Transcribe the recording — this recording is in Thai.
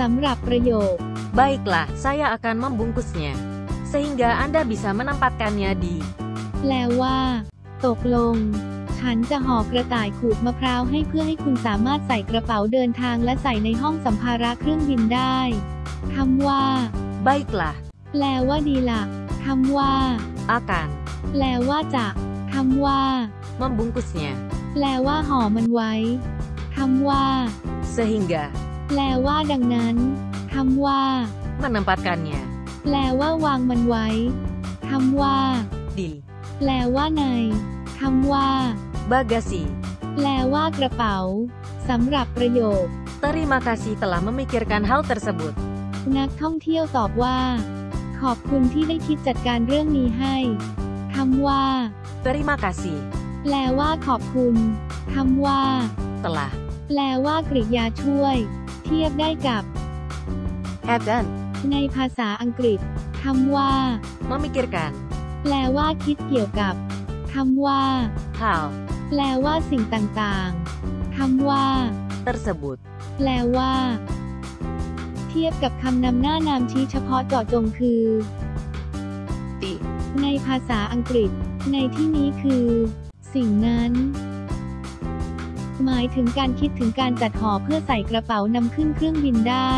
สำหรับประโยค Baiklah, saya akan membungkusnya. Sehingga Anda bisa menempatkannya di แปลว่า ตกลง ฉันจะห่อกระต่ายขูดมะพร้าวให้เพื่อให้คุณสามารถใส่กระเป๋าเดินทางและใส่ในห้องสัมภาระเครื่องบินได้คำว่า Baiklah, แปลว่าดีละคำว่า akan แปลว่าจะคำว่า membungkusnya. แปลว่าห่อมันไว้คำว่า Sehingga แปลว่าดังนั้นคำว่า menempatkannya แปลว่าวางมันไว้คำว่า di แปลว่าในคำว่า bagasi. แปลว่ากระเป๋าสำหรับประโยค Terima kasih telah memikirkan hal tersebut. นักท่องเที่ยวตอบว่า ขอบคุณที่ได้คิดจัดการเรื่องนี้ให้คำว่า Terima kasih แปลว่าขอบคุณคำว่า telah แปลว่ากริยาช่วย เทียบได้กับ have done ในภาษาอังกฤษคำว่า memikirkan แปลว่าคิดเกี่ยวกับคำว่า hal แปลว่าสิ่งต่างๆคำว่า tersebut. แปลว่า เทียบกับคำนำหน้านามชี้เฉพาะเจาะจงคือ Di ในภาษาอังกฤษ ในที่นี้คือ สิ่งนั้น หมายถึงการคิดถึงการจัดห่อเพื่อใส่กระเป๋านำขึ้นเครื่องบินได้